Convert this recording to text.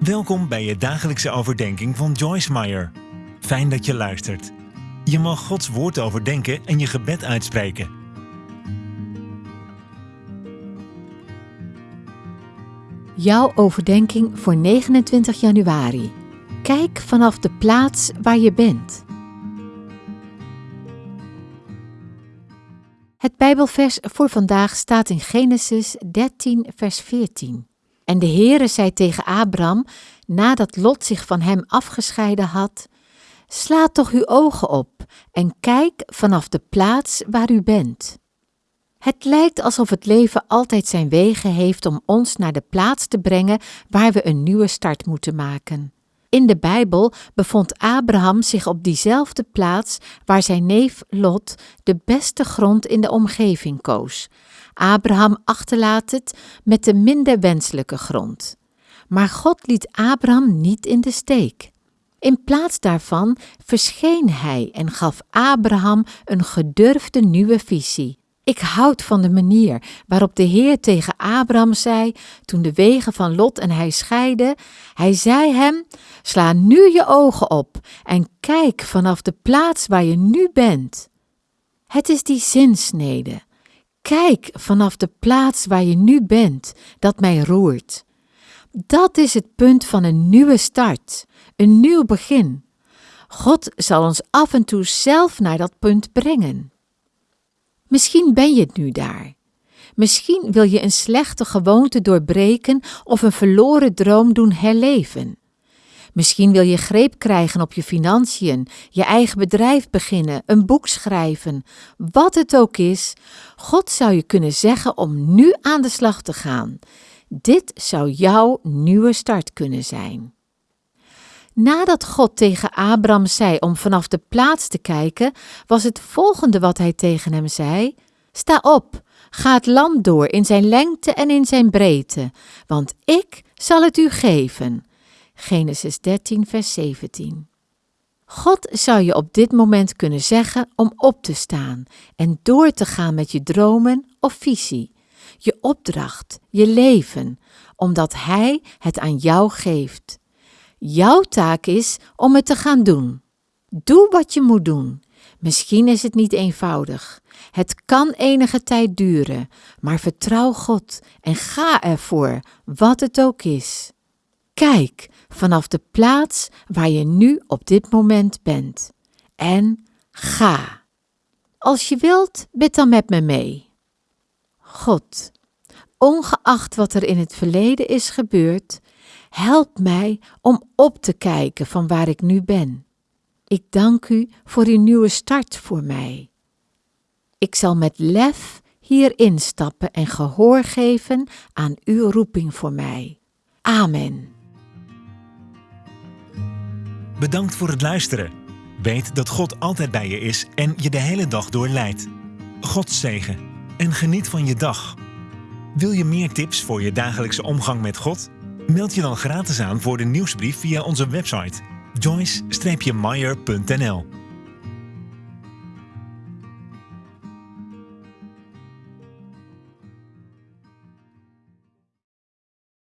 Welkom bij je dagelijkse overdenking van Joyce Meyer. Fijn dat je luistert. Je mag Gods woord overdenken en je gebed uitspreken. Jouw overdenking voor 29 januari. Kijk vanaf de plaats waar je bent. Het Bijbelvers voor vandaag staat in Genesis 13, vers 14. En de Heere zei tegen Abram, nadat Lot zich van hem afgescheiden had: Sla toch uw ogen op en kijk vanaf de plaats waar u bent. Het lijkt alsof het leven altijd zijn wegen heeft om ons naar de plaats te brengen waar we een nieuwe start moeten maken. In de Bijbel bevond Abraham zich op diezelfde plaats waar zijn neef Lot de beste grond in de omgeving koos. Abraham achterlaat het met de minder wenselijke grond. Maar God liet Abraham niet in de steek. In plaats daarvan verscheen hij en gaf Abraham een gedurfde nieuwe visie. Ik houd van de manier waarop de Heer tegen Abraham zei, toen de wegen van Lot en hij scheiden. Hij zei hem: Sla nu je ogen op en kijk vanaf de plaats waar je nu bent. Het is die zinsnede. Kijk vanaf de plaats waar je nu bent, dat mij roert. Dat is het punt van een nieuwe start, een nieuw begin. God zal ons af en toe zelf naar dat punt brengen. Misschien ben je het nu daar. Misschien wil je een slechte gewoonte doorbreken of een verloren droom doen herleven. Misschien wil je greep krijgen op je financiën, je eigen bedrijf beginnen, een boek schrijven. Wat het ook is, God zou je kunnen zeggen om nu aan de slag te gaan. Dit zou jouw nieuwe start kunnen zijn. Nadat God tegen Abraham zei om vanaf de plaats te kijken, was het volgende wat hij tegen hem zei: Sta op, ga het land door in zijn lengte en in zijn breedte, want ik zal het u geven. Genesis 13, vers 17. God zou je op dit moment kunnen zeggen om op te staan en door te gaan met je dromen of visie, je opdracht, je leven, omdat Hij het aan jou geeft. Jouw taak is om het te gaan doen. Doe wat je moet doen. Misschien is het niet eenvoudig. Het kan enige tijd duren, maar vertrouw God en ga ervoor, wat het ook is. Kijk vanaf de plaats waar je nu op dit moment bent. En ga. Als je wilt, bid dan met me mee. God, ongeacht wat er in het verleden is gebeurd, help mij om op te kijken van waar ik nu ben. Ik dank u voor uw nieuwe start voor mij. Ik zal met lef hierin stappen en gehoor geven aan uw roeping voor mij. Amen. Bedankt voor het luisteren. Weet dat God altijd bij je is en je de hele dag door leidt. God zegen en geniet van je dag. Wil je meer tips voor je dagelijkse omgang met God? Meld je dan gratis aan voor de nieuwsbrief via onze website joyce-meyer.nl